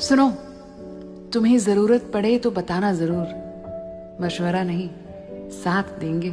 सुनो तुम्हें ज़रूरत पड़े तो बताना ज़रूर। मशवरा नहीं साथ देंगे।